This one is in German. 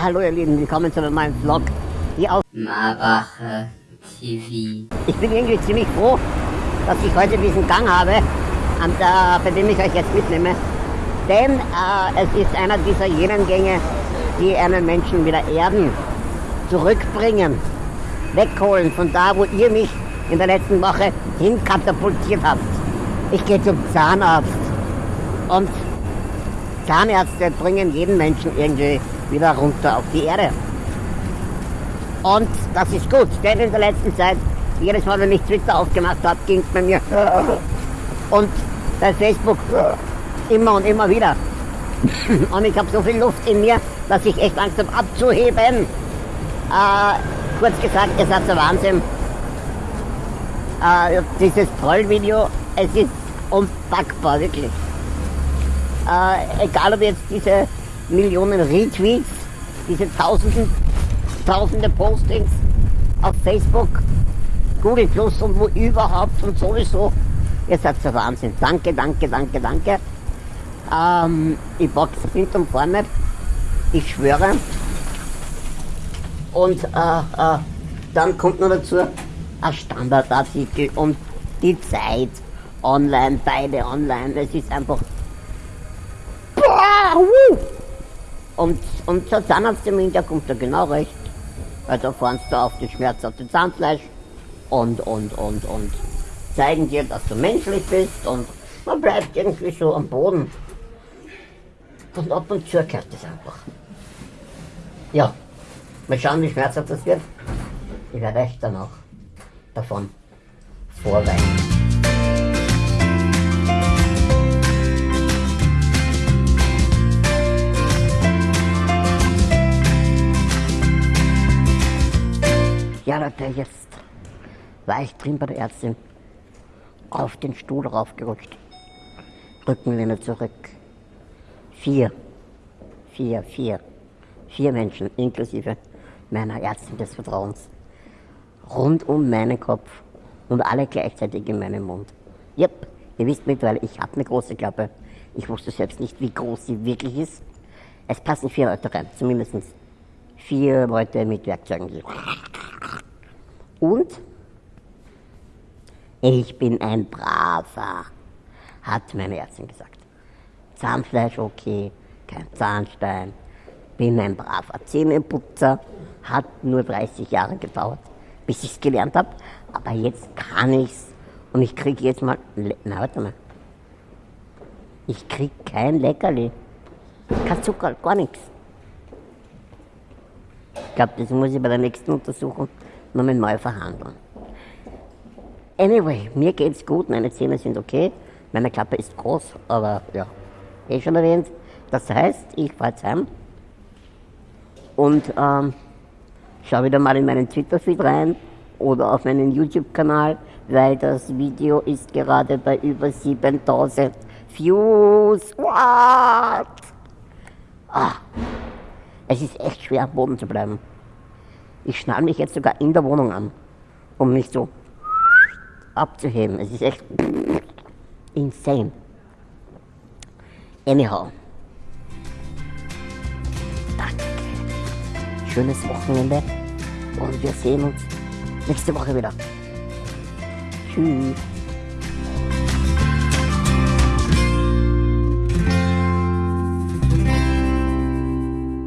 hallo ihr Lieben, willkommen zu einem neuen Vlog hier auf Marbacher TV. Ich bin irgendwie ziemlich froh, dass ich heute diesen Gang habe, an der, bei dem ich euch jetzt mitnehme. Denn äh, es ist einer dieser jenen Gänge, die einen Menschen wieder erden, zurückbringen, wegholen von da, wo ihr mich in der letzten Woche hinkatapultiert habt. Ich gehe zum Zahnarzt und Zahnärzte bringen jeden Menschen irgendwie wieder runter auf die Erde. Und das ist gut, denn in der letzten Zeit, jedes Mal, wenn ich Twitter aufgemacht habe, ging es bei mir. Und bei Facebook immer und immer wieder. Und ich habe so viel Luft in mir, dass ich echt Angst habe abzuheben. Äh, kurz gesagt, ihr seid der Wahnsinn. Äh, dieses Trollvideo, es ist unpackbar, wirklich. Äh, egal ob jetzt diese Millionen Retweets, diese tausenden, tausende Postings auf Facebook, Google Plus und wo überhaupt und sowieso. Ihr seid der Wahnsinn. Danke, danke, danke, danke. Ähm, ich box hinten und vorne. Ich schwöre. Und äh, äh, dann kommt noch dazu ein Standardartikel und die Zeit online, beide online. Es ist einfach. Boah, wuh! Und, und der Zahnarzttermin, der kommt da genau recht. Weil da fahren sie auf die schmerzhafte Zahnfleisch und, und, und, und zeigen dir, dass du menschlich bist und man bleibt irgendwie so am Boden. Und ab und zu gehört das einfach. Ja, mal schauen, wie schmerzhaft das wird. Ich werde euch dann auch davon vorweinen. Ja Leute, jetzt war ich drin bei der Ärztin. Auf den Stuhl raufgerutscht. Rückenlehne zurück. Vier. Vier, vier. Vier Menschen, inklusive meiner Ärztin des Vertrauens. Rund um meinen Kopf. Und alle gleichzeitig in meinem Mund. Yep, ihr wisst mittlerweile, ich habe eine große Klappe. Ich wusste selbst nicht, wie groß sie wirklich ist. Es passen vier Leute rein, zumindest vier Leute mit Werkzeugen. Und? Ich bin ein Braver, hat meine Ärztin gesagt. Zahnfleisch okay, kein Zahnstein, bin ein braver Zähneputzer, hat nur 30 Jahre gedauert, bis ich es gelernt habe, aber jetzt kann ich's. Und ich kriege jetzt mal, na warte mal, ich krieg kein Leckerli, kein Zucker, gar nichts. Ich glaube, das muss ich bei der nächsten Untersuchung nochmal neu verhandeln. Anyway, mir geht's gut, meine Zähne sind okay, meine Klappe ist groß, aber ja, eh schon erwähnt. Das heißt, ich fahre jetzt heim und ähm, schau wieder mal in meinen Twitter-Feed rein oder auf meinen YouTube-Kanal, weil das Video ist gerade bei über 7000 Views. What? Ah, es ist echt schwer am Boden zu bleiben. Ich schnall mich jetzt sogar in der Wohnung an, um nicht so abzuheben. Es ist echt insane. Anyhow. Danke. Schönes Wochenende und wir sehen uns nächste Woche wieder. Tschüss.